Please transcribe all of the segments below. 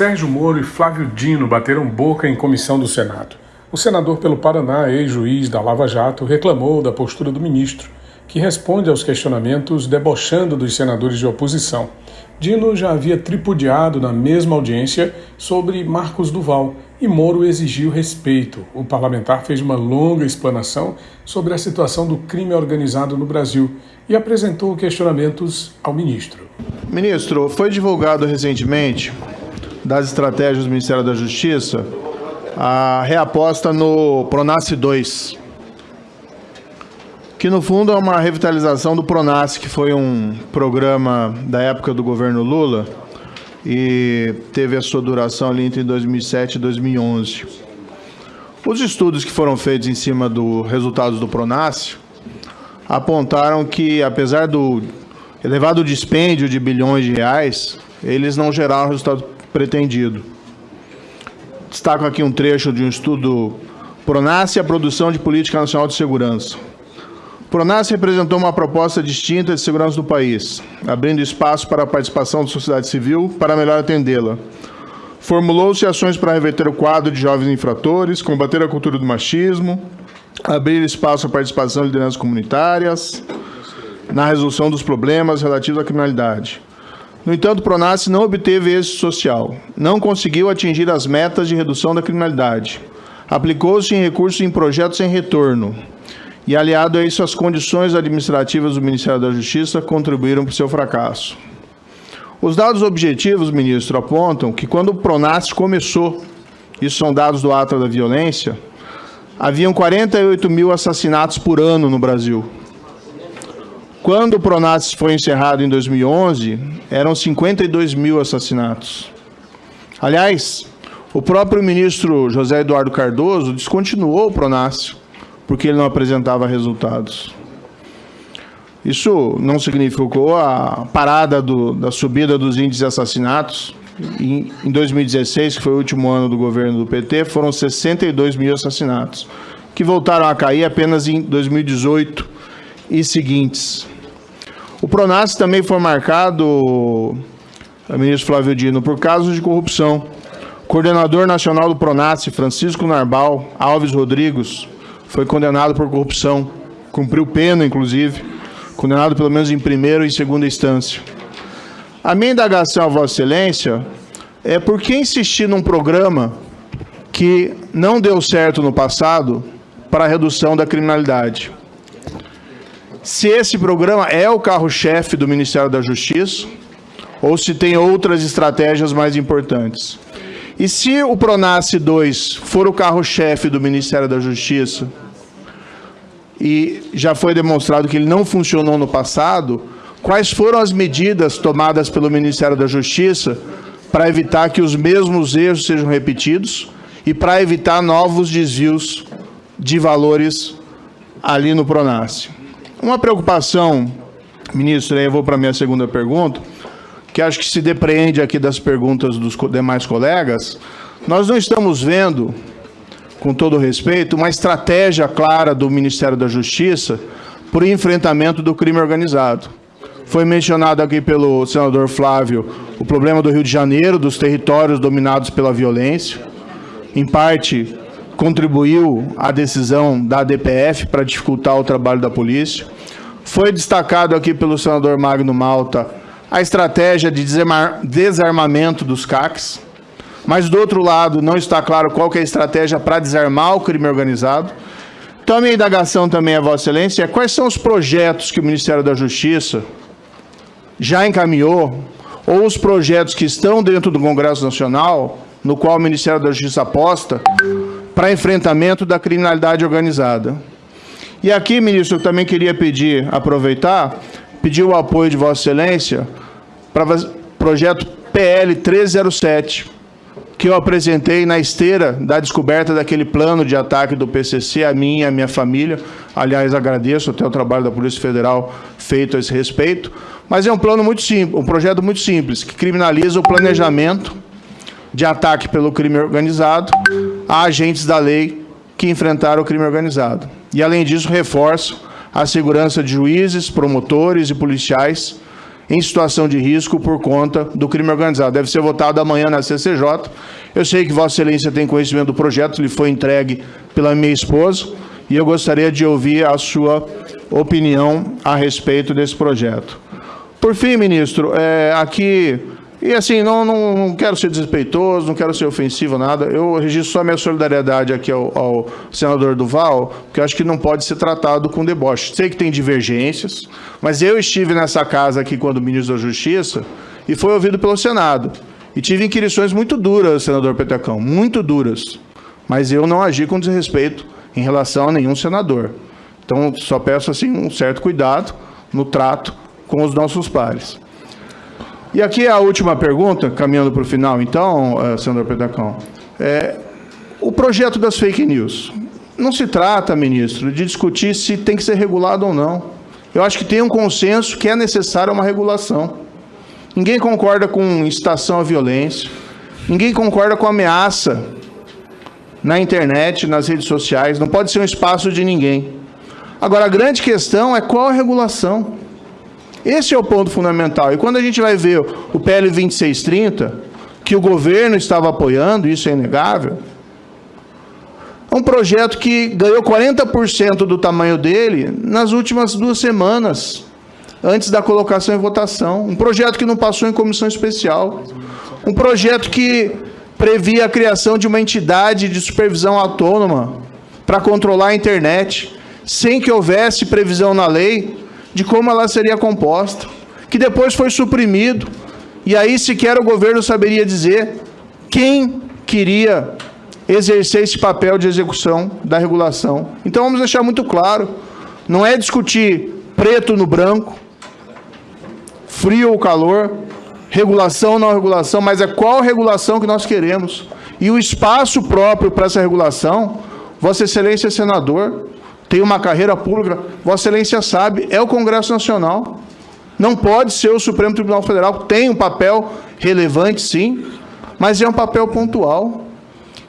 Sérgio Moro e Flávio Dino bateram boca em comissão do Senado. O senador pelo Paraná, ex-juiz da Lava Jato, reclamou da postura do ministro, que responde aos questionamentos debochando dos senadores de oposição. Dino já havia tripudiado na mesma audiência sobre Marcos Duval e Moro exigiu respeito. O parlamentar fez uma longa explanação sobre a situação do crime organizado no Brasil e apresentou questionamentos ao ministro. Ministro, foi divulgado recentemente das estratégias do Ministério da Justiça a reaposta no Pronace 2, que no fundo é uma revitalização do Pronace, que foi um programa da época do governo Lula e teve a sua duração ali entre 2007 e 2011. Os estudos que foram feitos em cima dos resultados do Pronace apontaram que, apesar do elevado dispêndio de bilhões de reais, eles não geraram o resultado pretendido. Destaco aqui um trecho de um estudo Pronace e a produção de política nacional de segurança. Pronace representou uma proposta distinta de segurança do país, abrindo espaço para a participação da sociedade civil para melhor atendê-la. Formulou-se ações para reverter o quadro de jovens infratores, combater a cultura do machismo, abrir espaço à participação de lideranças comunitárias na resolução dos problemas relativos à criminalidade. No entanto, o Pronace não obteve êxito social, não conseguiu atingir as metas de redução da criminalidade, aplicou-se em recursos em projetos sem retorno, e aliado a isso as condições administrativas do Ministério da Justiça contribuíram para o seu fracasso. Os dados objetivos, ministro, apontam que quando o Pronace começou, isso são dados do Atra da Violência, haviam 48 mil assassinatos por ano no Brasil. Quando o Pronace foi encerrado em 2011, eram 52 mil assassinatos. Aliás, o próprio ministro José Eduardo Cardoso descontinuou o Pronace, porque ele não apresentava resultados. Isso não significou a parada do, da subida dos índices de assassinatos, em, 2016, que foi o último ano do governo do PT, foram 62 mil assassinatos, que voltaram a cair apenas em 2018 e seguintes. O Pronas também foi marcado, ministro Flávio Dino, por casos de corrupção. Coordenador nacional do Pronas, Francisco Narbal Alves Rodrigues, foi condenado por corrupção, cumpriu pena, inclusive, condenado pelo menos em primeira e segunda instância. A minha indagação Vossa Excelência é por que insistir num programa que não deu certo no passado para a redução da criminalidade. Se esse programa é o carro-chefe do Ministério da Justiça ou se tem outras estratégias mais importantes. E se o Pronace 2 for o carro-chefe do Ministério da Justiça e já foi demonstrado que ele não funcionou no passado, Quais foram as medidas tomadas pelo Ministério da Justiça para evitar que os mesmos erros sejam repetidos e para evitar novos desvios de valores ali no Pronace? Uma preocupação, ministro, aí eu vou para a minha segunda pergunta, que acho que se depreende aqui das perguntas dos demais colegas, nós não estamos vendo, com todo respeito, uma estratégia clara do Ministério da Justiça para o enfrentamento do crime organizado. Foi mencionado aqui pelo senador Flávio o problema do Rio de Janeiro, dos territórios dominados pela violência. Em parte, contribuiu a decisão da DPF para dificultar o trabalho da polícia. Foi destacado aqui pelo senador Magno Malta a estratégia de desarmamento dos CACs. Mas, do outro lado, não está claro qual é a estratégia para desarmar o crime organizado. Então, a minha indagação também a Vossa Excelência é quais são os projetos que o Ministério da Justiça já encaminhou, ou os projetos que estão dentro do Congresso Nacional, no qual o Ministério da Justiça aposta, para enfrentamento da criminalidade organizada. E aqui, ministro, eu também queria pedir, aproveitar, pedir o apoio de Vossa Excelência para o projeto PL 307, que eu apresentei na esteira da descoberta daquele plano de ataque do PCC a mim e a minha família. Aliás, agradeço até o trabalho da Polícia Federal feito a esse respeito. Mas é um plano muito simples, um projeto muito simples, que criminaliza o planejamento de ataque pelo crime organizado a agentes da lei que enfrentaram o crime organizado. E, além disso, reforça a segurança de juízes, promotores e policiais em situação de risco por conta do crime organizado. Deve ser votado amanhã na CCJ. Eu sei que Vossa Excelência tem conhecimento do projeto, ele foi entregue pela minha esposa, e eu gostaria de ouvir a sua opinião a respeito desse projeto. Por fim, ministro, é, aqui e assim, não, não, não, quero ser desrespeitoso, não quero ser ofensivo, nada. Eu registro só minha solidariedade aqui ao, ao senador Duval, porque acho que não pode ser tratado com deboche. Sei que tem divergências, mas eu estive nessa casa aqui quando ministro da Justiça e foi ouvido pelo Senado. E tive inquirições muito duras, senador Petecão, muito duras. Mas eu não agi com desrespeito em relação a nenhum senador. Então, só peço assim um certo cuidado no trato com os nossos pares. E aqui é a última pergunta, caminhando para o final, então, uh, senador Pedacão. É, o projeto das fake news. Não se trata, ministro, de discutir se tem que ser regulado ou não. Eu acho que tem um consenso que é necessária uma regulação. Ninguém concorda com incitação à violência. Ninguém concorda com ameaça na internet, nas redes sociais. Não pode ser um espaço de ninguém. Agora, a grande questão é qual a regulação. Esse é o ponto fundamental. E quando a gente vai ver o PL 2630, que o governo estava apoiando, isso é inegável, é um projeto que ganhou 40% do tamanho dele nas últimas duas semanas, antes da colocação em votação. Um projeto que não passou em comissão especial. Um projeto que previa a criação de uma entidade de supervisão autônoma para controlar a internet, sem que houvesse previsão na lei de como ela seria composta, que depois foi suprimido, e aí sequer o governo saberia dizer quem queria exercer esse papel de execução da regulação. Então vamos deixar muito claro, não é discutir preto no branco, frio ou calor, regulação ou não regulação, mas é qual regulação que nós queremos. E o espaço próprio para essa regulação, Vossa Excelência Senador, tem uma carreira pública, Vossa Excelência sabe, é o Congresso Nacional. Não pode ser o Supremo Tribunal Federal, tem um papel relevante, sim, mas é um papel pontual.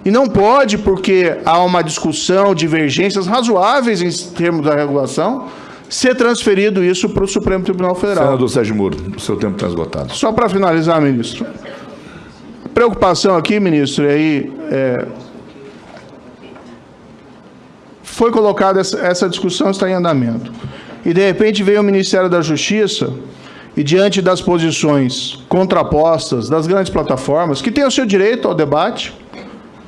E não pode, porque há uma discussão, divergências razoáveis em termos da regulação, ser transferido isso para o Supremo Tribunal Federal. Senador Sérgio Moro, o seu tempo está esgotado. Só para finalizar, ministro. Preocupação aqui, ministro, e aí é, foi colocada essa, essa discussão, está em andamento. E, de repente, veio o Ministério da Justiça e, diante das posições contrapostas das grandes plataformas, que têm o seu direito ao debate,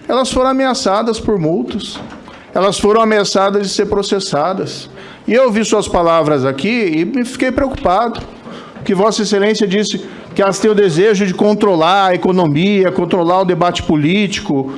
elas foram ameaçadas por multas, elas foram ameaçadas de ser processadas. E eu ouvi suas palavras aqui e me fiquei preocupado, que Vossa Excelência disse que elas têm o desejo de controlar a economia, controlar o debate político,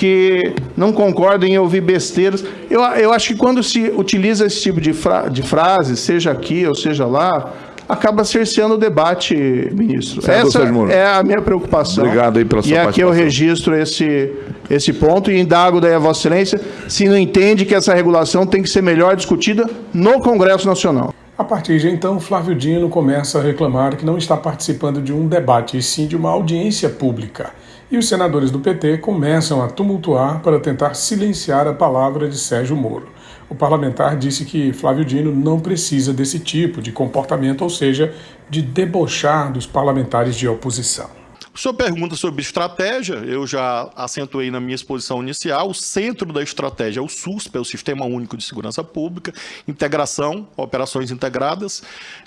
que não concordam em ouvir besteiras. Eu, eu acho que quando se utiliza esse tipo de, fra de frase, seja aqui ou seja lá, acaba cerceando o debate, ministro. Essa é a minha preocupação. Obrigado aí pela sua E aqui eu registro esse, esse ponto e indago daí a Vossa Excelência se não entende que essa regulação tem que ser melhor discutida no Congresso Nacional. A partir de então, Flávio Dino começa a reclamar que não está participando de um debate, e sim de uma audiência pública e os senadores do PT começam a tumultuar para tentar silenciar a palavra de Sérgio Moro. O parlamentar disse que Flávio Dino não precisa desse tipo de comportamento, ou seja, de debochar dos parlamentares de oposição. Senhor pergunta sobre estratégia, eu já acentuei na minha exposição inicial, o centro da estratégia é o SUSP, é o Sistema Único de Segurança Pública, integração, operações integradas.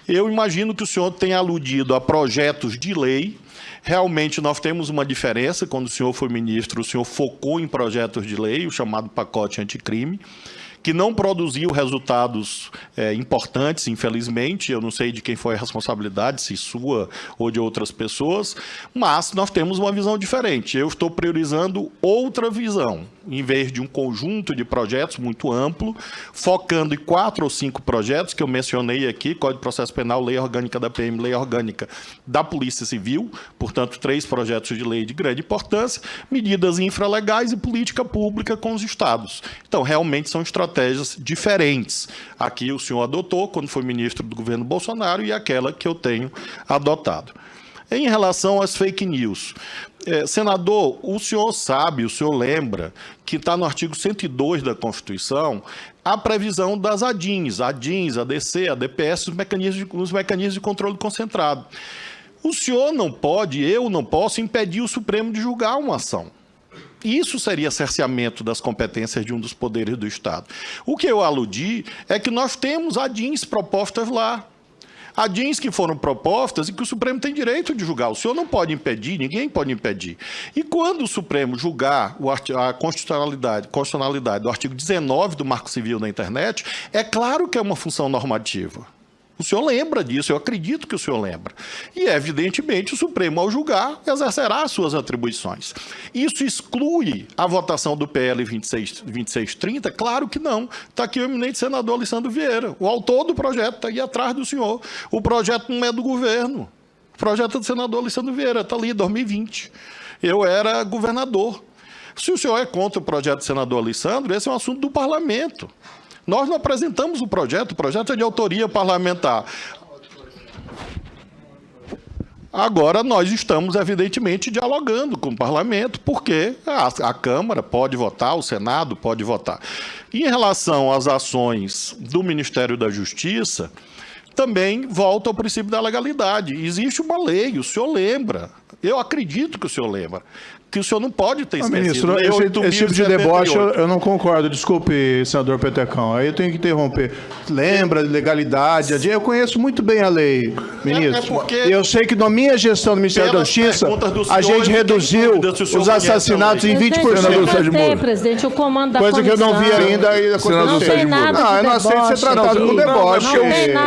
Eu imagino que o senhor tenha aludido a projetos de lei Realmente, nós temos uma diferença. Quando o senhor foi ministro, o senhor focou em projetos de lei, o chamado pacote anticrime que não produziu resultados é, importantes, infelizmente. Eu não sei de quem foi a responsabilidade, se sua ou de outras pessoas, mas nós temos uma visão diferente. Eu estou priorizando outra visão, em vez de um conjunto de projetos muito amplo, focando em quatro ou cinco projetos que eu mencionei aqui: Código de Processo Penal, Lei Orgânica da PM, Lei Orgânica da Polícia Civil, portanto, três projetos de lei de grande importância, medidas infralegais e política pública com os estados. Então, realmente são estratégias estratégias diferentes. Aqui o senhor adotou quando foi ministro do governo Bolsonaro e aquela que eu tenho adotado. Em relação às fake news, é, senador, o senhor sabe, o senhor lembra que está no artigo 102 da Constituição a previsão das ADINs, ADINs, ADC, ADPS, os mecanismos de, os mecanismos de controle concentrado. O senhor não pode, eu não posso impedir o Supremo de julgar uma ação. Isso seria cerceamento das competências de um dos poderes do Estado. O que eu aludi é que nós temos ADINs propostas lá. ADINs que foram propostas e que o Supremo tem direito de julgar. O senhor não pode impedir, ninguém pode impedir. E quando o Supremo julgar a constitucionalidade, constitucionalidade do artigo 19 do Marco Civil da Internet, é claro que é uma função normativa. O senhor lembra disso, eu acredito que o senhor lembra. E, evidentemente, o Supremo, ao julgar, exercerá as suas atribuições. Isso exclui a votação do PL 26, 2630? Claro que não. Está aqui o eminente senador Alessandro Vieira. O autor do projeto está aí atrás do senhor. O projeto não é do governo. O projeto é do senador Alessandro Vieira, está ali, 2020. Eu era governador. Se o senhor é contra o projeto do senador Alessandro, esse é um assunto do parlamento. Nós não apresentamos o projeto, o projeto é de autoria parlamentar. Agora, nós estamos, evidentemente, dialogando com o parlamento, porque a, a, Câmara pode votar, o Senado pode votar. Em relação às ações do Ministério da Justiça, também volta ao princípio da legalidade. Existe uma lei, o senhor lembra. Eu acredito que o senhor lembra que o senhor não pode ter esquecido. Ministro, esse, esse tipo de deboche eu, eu, não concordo. Desculpe, senador Petecão. Aí eu tenho que interromper. Lembra de legalidade? Eu conheço muito bem a lei, ministro. É, é eu sei que na minha gestão do Ministério da Justiça, a gente reduziu os assassinatos em 20%. Senador Sérgio Moro. presidente, o comando da Coisa que eu não vi ainda. ainda senador Sérgio Moro. Não, eu não aceito ser tratado com deboche.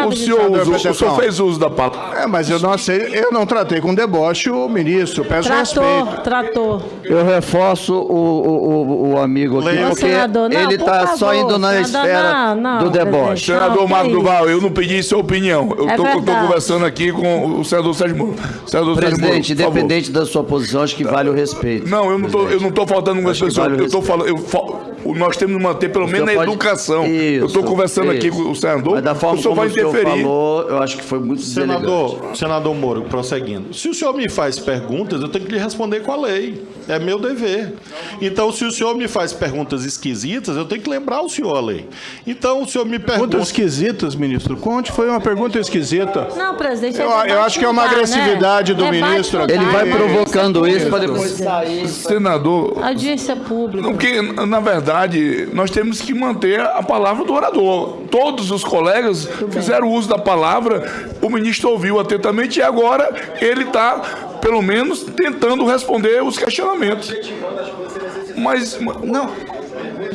O senhor fez uso da palavra. É, mas eu não aceito. Eu não tratei com deboche o ministro. Peço respeito. Tratou, tratou. Eu reforço o, o, o amigo aqui, porque senador, não, ele está só indo na esfera não, não, do deboche. Senador Marco Duval, eu não pedi sua opinião. Eu estou é conversando aqui com o senador Sérgio Moro. Senador Presidente, Sérgio Moro, independente da sua posição, acho que vale o respeito. Não, eu não estou faltando com as pessoas. Vale eu estou falando. Eu, nós temos que manter pelo menos a pode... educação. Isso, eu estou conversando isso. aqui com o senador. Mas da forma o senhor vai interferir. O falou, eu acho que foi muito Senador, senador Moro, prosseguindo. Se o senhor me faz perguntas, eu tenho que lhe responder com a lei. É meu dever. Então, se o senhor me faz perguntas esquisitas, eu tenho que lembrar o senhor a lei. Então, o senhor me pergunta. Perguntas esquisitas, ministro? Conte, foi uma pergunta esquisita. Não, presidente. Eu, eu acho que é uma agressividade né? do é ministro. Ele vai provocando isso para depois sair. Senador. Audiência pública. Porque, na verdade, nós temos que manter a palavra do orador. Todos os colegas fizeram uso da palavra, o ministro ouviu atentamente e agora ele está pelo menos tentando responder os questionamentos. Mas não.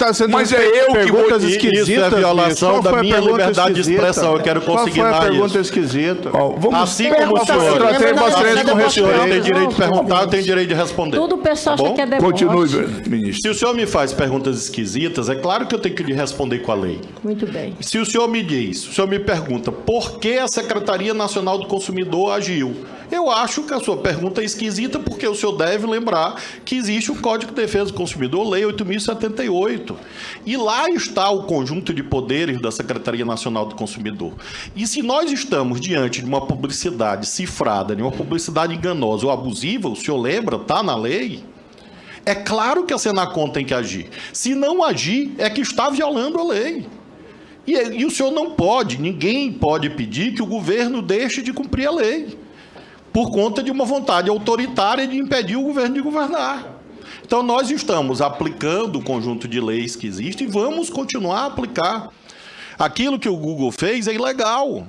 Tá sendo Mas é eu que vou esquisitas, Isso é violação da minha liberdade esquisita? de expressão. Eu quero conseguir Qual foi a pergunta isso. esquisita? Ó, vamos assim como o senhor. Tratei vocês com respeito. Tem direito de perguntar, eu tenho direito de responder. Tudo o pessoal tá acha que é deboche. Continue, ministro. Se o senhor me faz perguntas esquisitas, é claro que eu tenho que lhe responder com a lei. Muito bem. Se o senhor me diz, o senhor me pergunta por que a Secretaria Nacional do Consumidor agiu, eu acho que a sua pergunta é esquisita porque o senhor deve lembrar que existe o Código de Defesa do Consumidor, Lei 8.078. E lá está o conjunto de poderes da Secretaria Nacional do Consumidor. E se nós estamos diante de uma publicidade cifrada, de uma publicidade enganosa ou abusiva, o senhor lembra, está na lei? É claro que a Senacom tem que agir. Se não agir, é que está violando a lei. E, e, o senhor não pode, ninguém pode pedir que o governo deixe de cumprir a lei por conta de uma vontade autoritária de impedir o governo de governar. Então, nós estamos aplicando o conjunto de leis que existe e vamos continuar a aplicar. Aquilo que o Google fez é ilegal.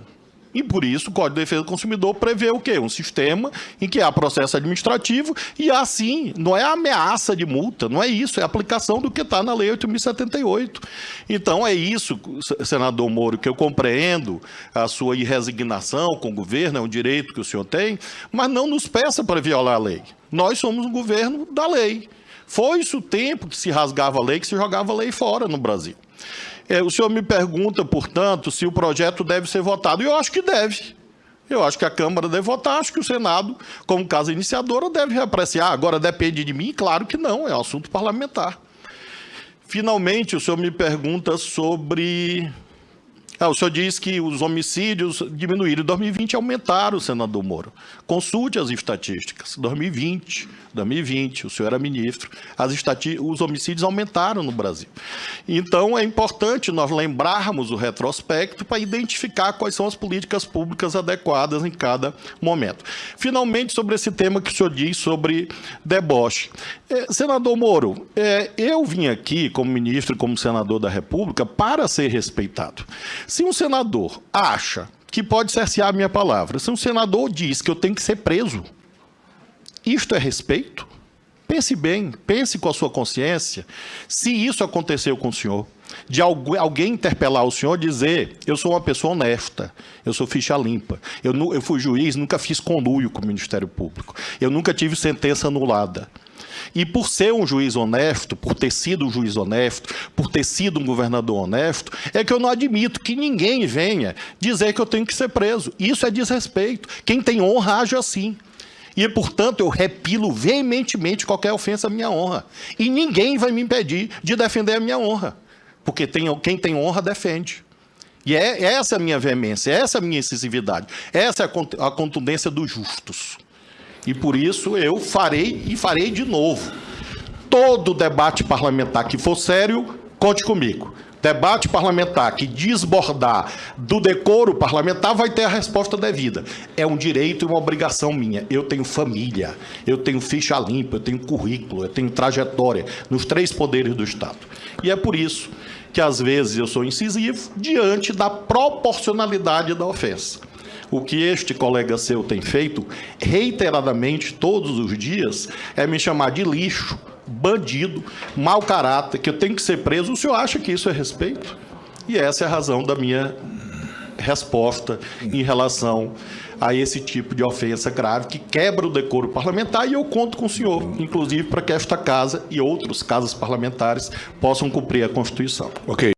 E por isso o Código de Defesa do Consumidor prevê o quê? Um sistema em que há processo administrativo e assim, não é ameaça de multa, não é isso, é aplicação do que está na Lei 8.078. Então é isso, senador Moro, que eu compreendo a sua irresignação com o governo, é um direito que o senhor tem, mas não nos peça para violar a lei. Nós somos um governo da lei. Foi isso o tempo que se rasgava a lei, que se jogava a lei fora no Brasil. É, o senhor me pergunta, portanto, se o projeto deve ser votado. Eu acho que deve. Eu acho que a Câmara deve votar, acho que o Senado, como casa iniciadora, deve reapreciar. Agora, depende de mim? Claro que não, é um assunto parlamentar. Finalmente, o senhor me pergunta sobre Ah, o senhor diz que os homicídios diminuíram. Em 2020 aumentaram, senador Moro. Consulte as estatísticas. 2020, 2020, o senhor era ministro, as os homicídios aumentaram no Brasil. Então, é importante nós lembrarmos o retrospecto para identificar quais são as políticas públicas adequadas em cada momento. Finalmente, sobre esse tema que o senhor diz sobre deboche. É, senador Moro, é, eu vim aqui como ministro e como senador da República para ser respeitado. Se um senador acha que pode cercear a minha palavra, se um senador diz que eu tenho que ser preso, isto é respeito? Pense bem, pense com a sua consciência. Se isso aconteceu com o senhor, de alguém interpelar o senhor dizer eu sou uma pessoa honesta, eu sou ficha limpa, eu, eu fui juiz, nunca fiz conluio com o Ministério Público, eu nunca tive sentença anulada. E por ser um juiz honesto, por ter sido um juiz honesto, por ter sido um governador honesto, é que eu não admito que ninguém venha dizer que eu tenho que ser preso. Isso é desrespeito. Quem tem honra age assim. E, portanto, eu repilo veementemente qualquer ofensa à minha honra. E ninguém vai me impedir de defender a minha honra. Porque tem, quem tem honra defende. E é essa a minha veemência, essa a minha incisividade, essa é a contundência dos justos. E por isso eu farei e farei de novo. Todo debate parlamentar que for sério, conte comigo. Debate parlamentar que desbordar do decoro parlamentar vai ter a resposta devida. É um direito e uma obrigação minha. Eu tenho família, eu tenho ficha limpa, eu tenho currículo, eu tenho trajetória nos três poderes do Estado. E é por isso que às vezes eu sou incisivo diante da proporcionalidade da ofensa o que este colega seu tem feito reiteradamente todos os dias é me chamar de lixo, bandido, mau caráter, que eu tenho que ser preso. O senhor acha que isso é respeito? E essa é a razão da minha resposta em relação a esse tipo de ofensa grave que quebra o decoro parlamentar e eu conto com o senhor, inclusive para que esta casa e outros casas parlamentares possam cumprir a Constituição. Ok.